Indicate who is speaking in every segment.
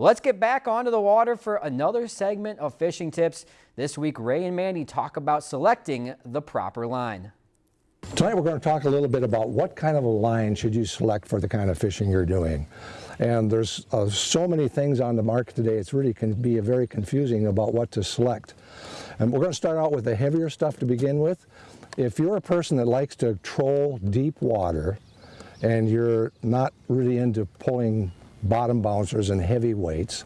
Speaker 1: Let's get back onto the water for another segment of fishing tips. This week, Ray and Mandy talk about selecting the proper line.
Speaker 2: Tonight we're going to talk a little bit about what kind of a line should you select for the kind of fishing you're doing. And there's uh, so many things on the market today, it's really can be very confusing about what to select. And we're going to start out with the heavier stuff to begin with. If you're a person that likes to troll deep water and you're not really into pulling bottom bouncers and heavy weights.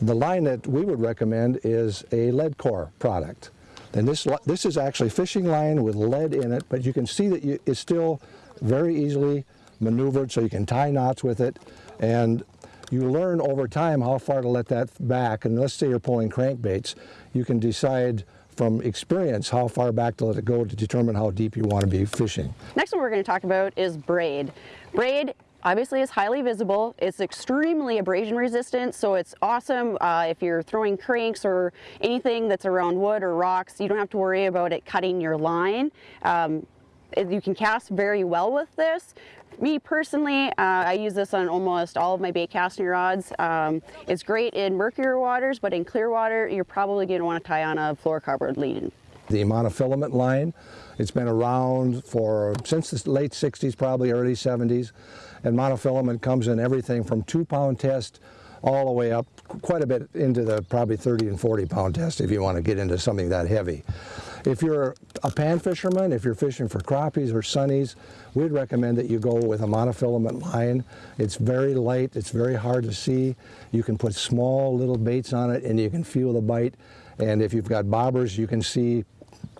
Speaker 2: The line that we would recommend is a lead core product. And this, this is actually fishing line with lead in it, but you can see that you, it's still very easily maneuvered so you can tie knots with it. And you learn over time how far to let that back. And let's say you're pulling crankbaits, you can decide from experience how far back to let it go to determine how deep you want to be fishing.
Speaker 3: Next one we're going to talk about is braid. Braid obviously it's highly visible. It's extremely abrasion resistant, so it's awesome uh, if you're throwing cranks or anything that's around wood or rocks. You don't have to worry about it cutting your line. Um, you can cast very well with this. Me personally, uh, I use this on almost all of my bait casting rods. Um, it's great in murkier waters, but in clear water, you're probably going to want to tie on a fluorocarbon lead.
Speaker 2: The monofilament line, it's been around for since the late 60s, probably early 70s. And monofilament comes in everything from two pound test all the way up quite a bit into the probably 30 and 40 pound test if you want to get into something that heavy. If you're a pan fisherman, if you're fishing for crappies or sunnies, we'd recommend that you go with a monofilament line. It's very light, it's very hard to see. You can put small little baits on it and you can feel the bite. And if you've got bobbers, you can see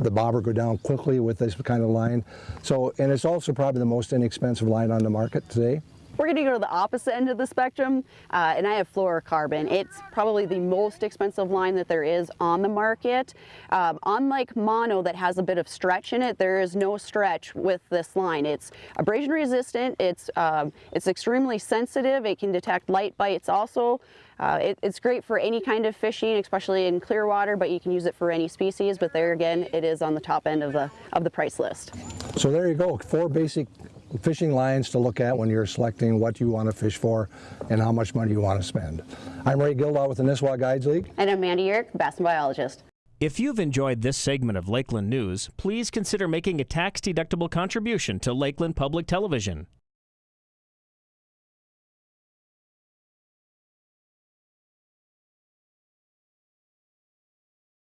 Speaker 2: the bobber go down quickly with this kind of line. So, and it's also probably the most inexpensive line on the market today.
Speaker 3: We're going to go to the opposite end of the spectrum, uh, and I have fluorocarbon. It's probably the most expensive line that there is on the market. Um, unlike mono that has a bit of stretch in it, there is no stretch with this line. It's abrasion resistant, it's, um, it's extremely sensitive, it can detect light bites also. Uh, it, it's great for any kind of fishing, especially in clear water, but you can use it for any species, but there again, it is on the top end of the, of the price list.
Speaker 2: So there you go, four basic fishing lines to look at when you're selecting what you want to fish for and how much money you want to spend. I'm Ray Gildaw with the Nisswa Guides League.
Speaker 3: And I'm Mandy Uhrich, Bassin Biologist.
Speaker 4: If you've enjoyed this segment of Lakeland News, please consider making a tax-deductible contribution to Lakeland Public Television.